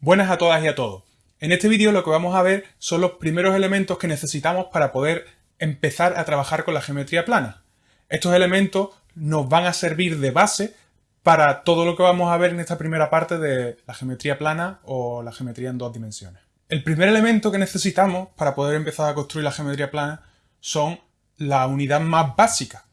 Buenas a todas y a todos. En este vídeo lo que vamos a ver son los primeros elementos que necesitamos para poder empezar a trabajar con la geometría plana. Estos elementos nos van a servir de base para todo lo que vamos a ver en esta primera parte de la geometría plana o la geometría en dos dimensiones. El primer elemento que necesitamos para poder empezar a construir la geometría plana son la unidad más básica,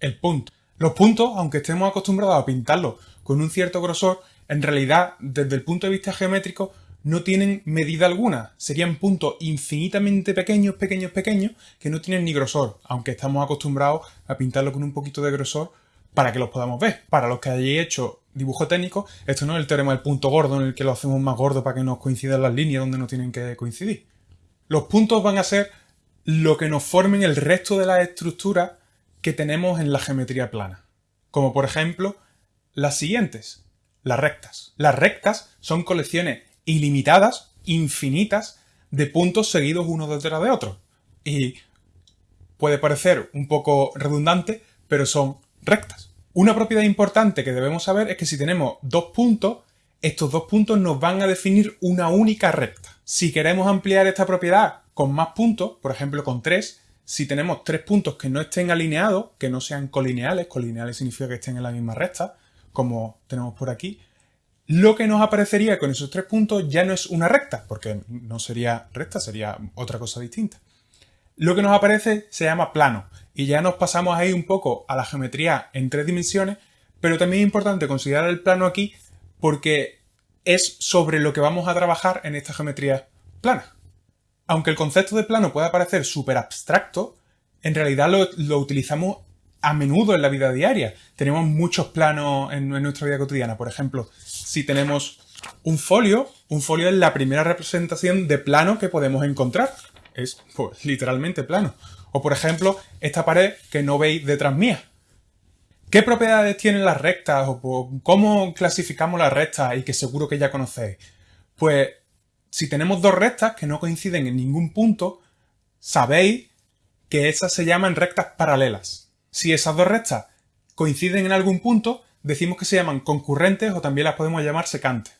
el punto. Los puntos, aunque estemos acostumbrados a pintarlos con un cierto grosor, en realidad, desde el punto de vista geométrico, no tienen medida alguna. Serían puntos infinitamente pequeños, pequeños, pequeños, que no tienen ni grosor, aunque estamos acostumbrados a pintarlo con un poquito de grosor para que los podamos ver. Para los que hayáis hecho dibujo técnico, esto no es el teorema del punto gordo en el que lo hacemos más gordo para que nos coincidan las líneas donde no tienen que coincidir. Los puntos van a ser lo que nos formen el resto de las estructuras que tenemos en la geometría plana. Como por ejemplo, las siguientes las rectas. Las rectas son colecciones ilimitadas, infinitas, de puntos seguidos uno detrás de otro. Y puede parecer un poco redundante, pero son rectas. Una propiedad importante que debemos saber es que si tenemos dos puntos, estos dos puntos nos van a definir una única recta. Si queremos ampliar esta propiedad con más puntos, por ejemplo con tres, si tenemos tres puntos que no estén alineados, que no sean colineales, colineales significa que estén en la misma recta, como tenemos por aquí, lo que nos aparecería con esos tres puntos ya no es una recta, porque no sería recta, sería otra cosa distinta. Lo que nos aparece se llama plano, y ya nos pasamos ahí un poco a la geometría en tres dimensiones, pero también es importante considerar el plano aquí porque es sobre lo que vamos a trabajar en esta geometría plana. Aunque el concepto de plano pueda parecer súper abstracto, en realidad lo, lo utilizamos a menudo en la vida diaria. Tenemos muchos planos en, nuestra vida cotidiana. Por ejemplo, si tenemos un folio, un folio es la primera representación de plano que podemos encontrar. Es pues, literalmente plano. O por ejemplo, esta pared que no veis detrás mía. ¿Qué propiedades tienen las rectas? ¿O cómo clasificamos las rectas? Y que seguro que ya conocéis. Pues si tenemos dos rectas que no coinciden en ningún punto, sabéis que esas se llaman rectas paralelas. Si esas dos rectas coinciden en algún punto, decimos que se llaman concurrentes o también las podemos llamar secantes.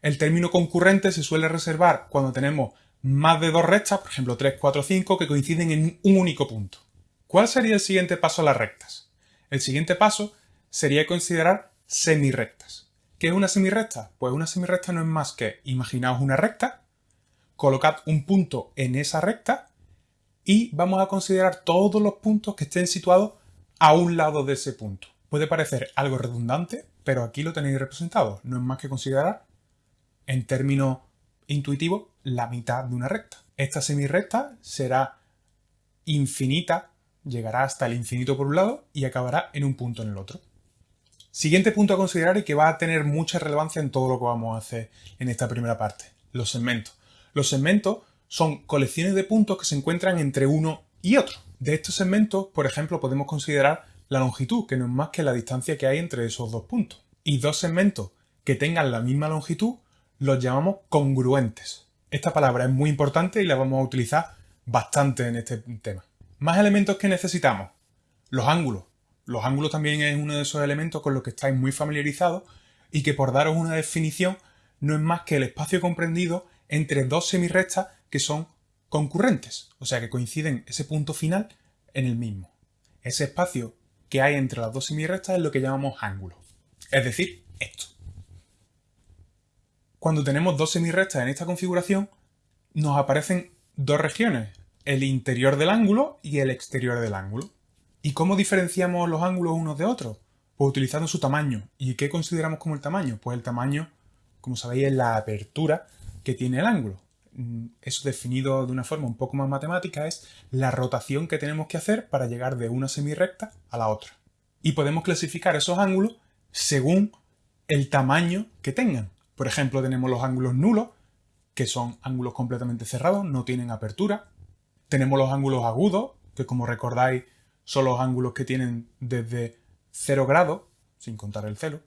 El término concurrente se suele reservar cuando tenemos más de dos rectas, por ejemplo 3, 4, 5, que coinciden en un único punto. ¿Cuál sería el siguiente paso a las rectas? El siguiente paso sería considerar semirrectas. ¿Qué es una semirrecta? Pues una semirrecta no es más que, imaginaos una recta, colocad un punto en esa recta y vamos a considerar todos los puntos que estén situados a un lado de ese punto. Puede parecer algo redundante, pero aquí lo tenéis representado. No es más que considerar, en términos intuitivos, la mitad de una recta. Esta semirrecta será infinita, llegará hasta el infinito por un lado y acabará en un punto en el otro. Siguiente punto a considerar y que va a tener mucha relevancia en todo lo que vamos a hacer en esta primera parte, los segmentos. Los segmentos son colecciones de puntos que se encuentran entre uno y otro. De estos segmentos, por ejemplo, podemos considerar la longitud, que no es más que la distancia que hay entre esos dos puntos. Y dos segmentos que tengan la misma longitud los llamamos congruentes. Esta palabra es muy importante y la vamos a utilizar bastante en este tema. Más elementos que necesitamos. Los ángulos. Los ángulos también es uno de esos elementos con los que estáis muy familiarizados y que por daros una definición no es más que el espacio comprendido entre dos semirrectas que son concurrentes, o sea que coinciden ese punto final en el mismo. Ese espacio que hay entre las dos semirrectas es lo que llamamos ángulo, es decir, esto. Cuando tenemos dos semirrectas en esta configuración, nos aparecen dos regiones, el interior del ángulo y el exterior del ángulo. ¿Y cómo diferenciamos los ángulos unos de otros? Pues utilizando su tamaño. ¿Y qué consideramos como el tamaño? Pues el tamaño, como sabéis, es la apertura que tiene el ángulo. Mm, eso definido de una forma un poco más matemática, es la rotación que tenemos que hacer para llegar de una semirrecta a la otra. Y podemos clasificar esos ángulos según el tamaño que tengan. Por ejemplo, tenemos los ángulos nulos, que son ángulos completamente cerrados, no tienen apertura. Tenemos los ángulos agudos, que como recordáis son los ángulos que tienen desde 0 grados, sin contar el cero,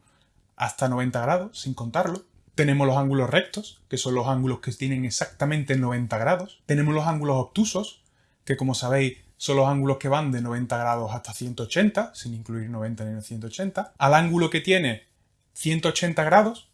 hasta 90 grados, sin contarlo. Tenemos los ángulos rectos, que son los ángulos que tienen exactamente 90 grados. Tenemos los ángulos obtusos, que como sabéis son los ángulos que van de 90 grados hasta 180, sin incluir 90 ni 180. Al ángulo que tiene 180 grados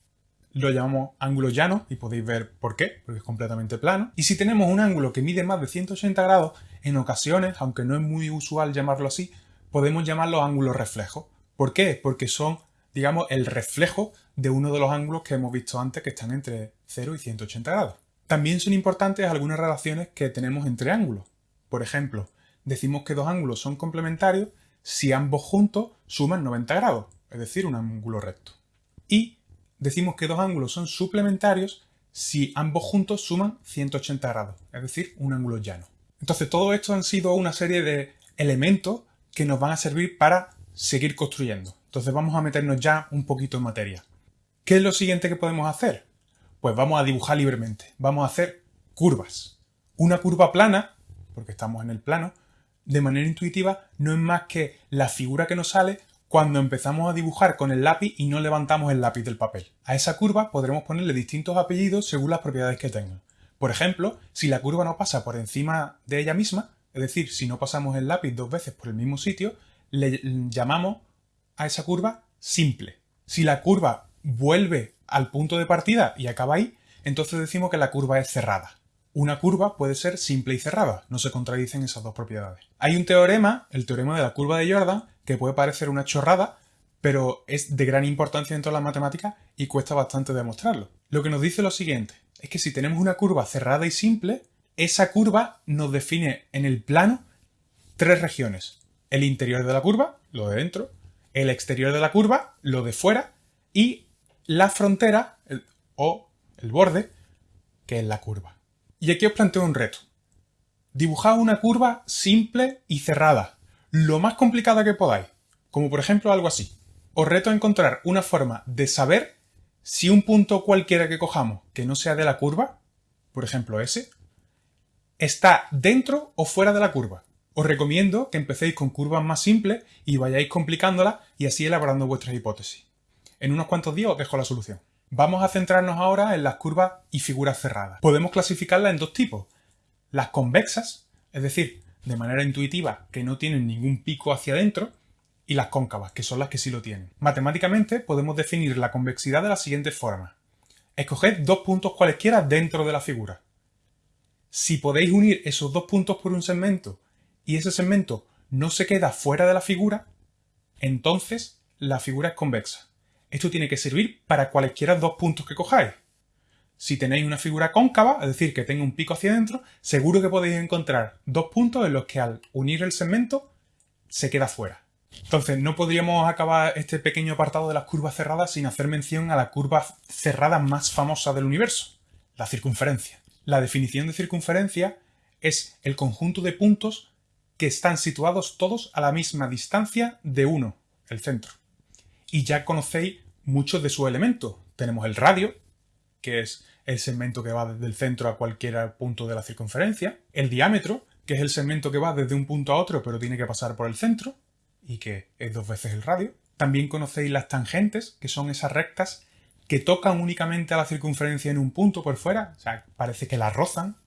lo llamamos ángulo llano y podéis ver por qué, porque es completamente plano. Y si tenemos un ángulo que mide más de 180 grados, en ocasiones, aunque no es muy usual llamarlo así, podemos llamarlo ángulos reflejos. ¿Por qué? Porque son, digamos, el reflejo de uno de los ángulos que hemos visto antes que están entre 0 y 180 grados. También son importantes algunas relaciones que tenemos entre ángulos. Por ejemplo, decimos que dos ángulos son complementarios si ambos juntos suman 90 grados, es decir, un ángulo recto. Y decimos que dos ángulos son suplementarios si ambos juntos suman 180 grados, es decir, un ángulo llano. Entonces, todo esto han sido una serie de elementos que nos van a servir para seguir construyendo. Entonces vamos a meternos ya un poquito en materia. ¿Qué es lo siguiente que podemos hacer? Pues vamos a dibujar libremente. Vamos a hacer curvas. Una curva plana, porque estamos en el plano, de manera intuitiva no es más que la figura que nos sale cuando empezamos a dibujar con el lápiz y no levantamos el lápiz del papel. A esa curva podremos ponerle distintos apellidos según las propiedades que tenga. Por ejemplo, si la curva no pasa por encima de ella misma, es decir, si no pasamos el lápiz dos veces por el mismo sitio, le llamamos a esa curva simple. Si la curva vuelve al punto de partida y acaba ahí, entonces decimos que la curva es cerrada. Una curva puede ser simple y cerrada, no se contradicen esas dos propiedades. Hay un teorema, el teorema de la curva de Jordan, que puede parecer una chorrada, pero es de gran importancia dentro de la matemática y cuesta bastante demostrarlo. Lo que nos dice lo siguiente, es que si tenemos una curva cerrada y simple, esa curva nos define en el plano tres regiones. El interior de la curva, lo de dentro, el exterior de la curva, lo de fuera, y la frontera o el borde, que es la curva. Y aquí os planteo un reto. Dibujad una curva simple y cerrada, lo más complicada que podáis, como por ejemplo algo así. Os reto a encontrar una forma de saber si un punto cualquiera que cojamos que no sea de la curva, por ejemplo ese, está dentro o fuera de la curva. Os recomiendo que empecéis con curvas más simples y vayáis complicándolas y así elaborando vuestras hipótesis. En unos cuantos días os dejo la solución. Vamos a centrarnos ahora en las curvas y figuras cerradas. Podemos clasificarlas en dos tipos. Las convexas, es decir, de manera intuitiva, que no tienen ningún pico hacia adentro, y las cóncavas, que son las que sí lo tienen. Matemáticamente podemos definir la convexidad de la siguiente forma. Escoged dos puntos cualesquiera dentro de la figura. Si podéis unir esos dos puntos por un segmento y ese segmento no se queda fuera de la figura, entonces la figura es convexa. Esto tiene que servir para cualesquiera dos puntos que cojáis. Si tenéis una figura cóncava, es decir, que tenga un pico hacia adentro, seguro que podéis encontrar dos puntos en los que al unir el segmento se queda fuera. Entonces, no podríamos acabar este pequeño apartado de las curvas cerradas sin hacer mención a la curva cerrada más famosa del universo, la circunferencia. La definición de circunferencia es el conjunto de puntos que están situados todos a la misma distancia de uno, el centro. Y ya conocéis muchos de sus elementos. Tenemos el radio, que es el segmento que va desde el centro a cualquier punto de la circunferencia, el diámetro, que es el segmento que va desde un punto a otro pero tiene que pasar por el centro, y que es dos veces el radio. También conocéis las tangentes, que son esas rectas que tocan únicamente a la circunferencia en un punto por fuera, o sea, parece que la rozan.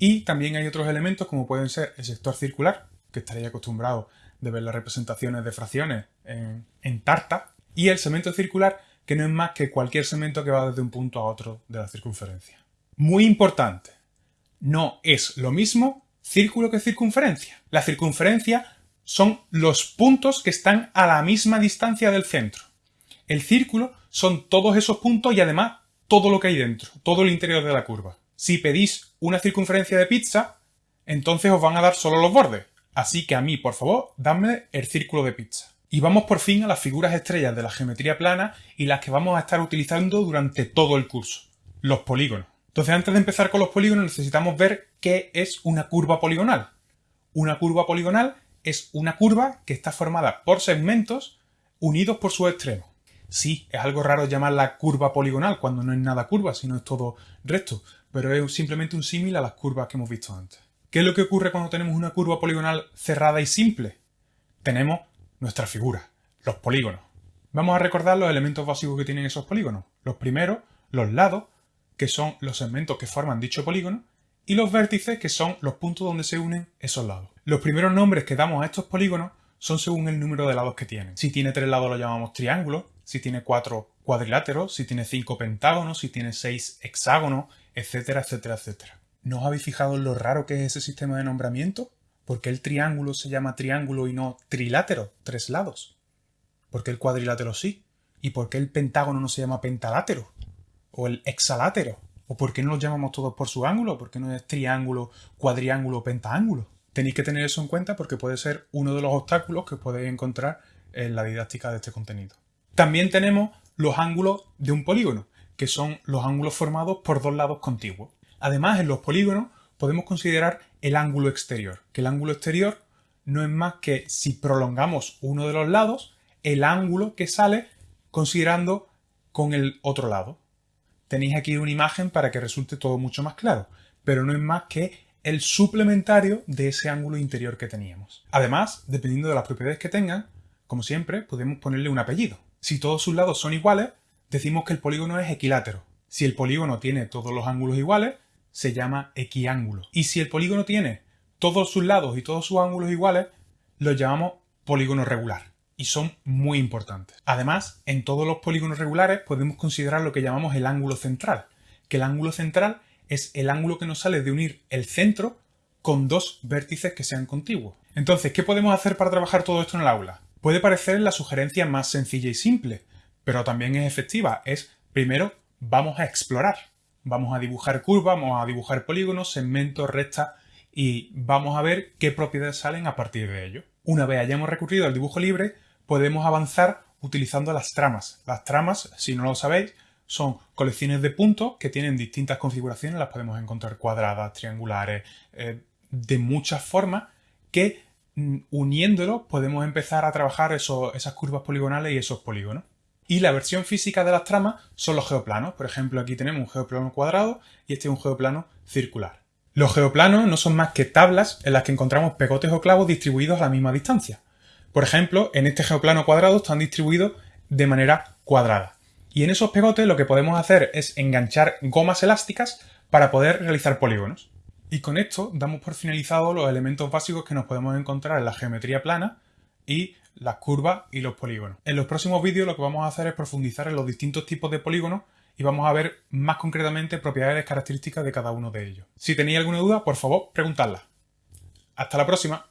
Y también hay otros elementos como pueden ser el sector circular, que estaréis acostumbrado de ver las representaciones de fracciones en, en tarta, y el segmento circular, que no es más que cualquier segmento que va desde un punto a otro de la circunferencia. Muy importante, no es lo mismo círculo que circunferencia. La circunferencia son los puntos que están a la misma distancia del centro. El círculo son todos esos puntos y además todo lo que hay dentro, todo el interior de la curva. Si pedís una circunferencia de pizza, entonces os van a dar solo los bordes. Así que a mí, por favor, dadme el círculo de pizza. Y vamos por fin a las figuras estrellas de la geometría plana y las que vamos a estar utilizando durante todo el curso, los polígonos. Entonces antes de empezar con los polígonos necesitamos ver qué es una curva poligonal. Una curva poligonal es una curva que está formada por segmentos unidos por su extremo. Sí, es algo raro llamarla curva poligonal cuando no es nada curva, sino es todo recto, pero es simplemente un símil a las curvas que hemos visto antes. ¿Qué es lo que ocurre cuando tenemos una curva poligonal cerrada y simple? Tenemos nuestra figura, los polígonos. Vamos a recordar los elementos básicos que tienen esos polígonos. Los primeros, los lados, que son los segmentos que forman dicho polígono, y los vértices, que son los puntos donde se unen esos lados. Los primeros nombres que damos a estos polígonos son según el número de lados que tienen. Si tiene tres lados lo llamamos triángulo, si tiene cuatro cuadriláteros, si tiene cinco pentágonos, si tiene seis hexágonos, etcétera, etcétera, etcétera. ¿No os habéis fijado en lo raro que es ese sistema de nombramiento? ¿Por qué el triángulo se llama triángulo y no trilátero, tres lados? ¿Por qué el cuadrilátero sí? ¿Y por qué el pentágono no se llama pentalátero? ¿O el hexalátero? ¿O por qué no los llamamos todos por su ángulo? ¿Por qué no es triángulo, cuadriángulo pentaángulo? Tenéis que tener eso en cuenta porque puede ser uno de los obstáculos que podéis encontrar en la didáctica de este contenido. También tenemos los ángulos de un polígono, que son los ángulos formados por dos lados contiguos. Además, en los polígonos podemos considerar el ángulo exterior, que el ángulo exterior no es más que si prolongamos uno de los lados, el ángulo que sale considerando con el otro lado. Tenéis aquí una imagen para que resulte todo mucho más claro, pero no es más que el suplementario de ese ángulo interior que teníamos. Además, dependiendo de las propiedades que tengan, como siempre, podemos ponerle un apellido. Si todos sus lados son iguales, decimos que el polígono es equilátero. Si el polígono tiene todos los ángulos iguales, se llama equiángulo. Y si el polígono tiene todos sus lados y todos sus ángulos iguales, lo llamamos polígono regular y son muy importantes. Además, en todos los polígonos regulares podemos considerar lo que llamamos el ángulo central, que el ángulo central es el ángulo que nos sale de unir el centro con dos vértices que sean contiguos. Entonces, ¿qué podemos hacer para trabajar todo esto en el aula? Puede parecer la sugerencia más sencilla y simple, pero también es efectiva. Es, primero, vamos a explorar. Vamos a dibujar curvas, vamos a dibujar polígonos, segmentos, rectas y vamos a ver qué propiedades salen a partir de ello. Una vez hayamos recurrido al dibujo libre, podemos avanzar utilizando las tramas. Las tramas, si no lo sabéis, son colecciones de puntos que tienen distintas configuraciones, las podemos encontrar cuadradas, triangulares, eh, de muchas formas, que mm, uniéndolos podemos empezar a trabajar esas curvas poligonales y esos polígonos. Y la versión física de las tramas son los geoplanos. Por ejemplo, aquí tenemos un geoplano cuadrado y este es un geoplano circular. Los geoplanos no son más que tablas en las que encontramos pegotes o clavos distribuidos a la misma distancia. Por ejemplo, en este geoplano cuadrado están distribuidos de manera cuadrada. Y en esos pegotes lo que podemos hacer es enganchar gomas elásticas para poder realizar polígonos. Y con esto damos por finalizado los elementos básicos que nos podemos encontrar en la geometría plana y las curvas y los polígonos. En los próximos vídeos lo que vamos a hacer es profundizar en los distintos tipos de polígonos y vamos a ver más concretamente propiedades características de cada uno de ellos. Si tenéis alguna duda, por favor, preguntadla. Hasta la próxima.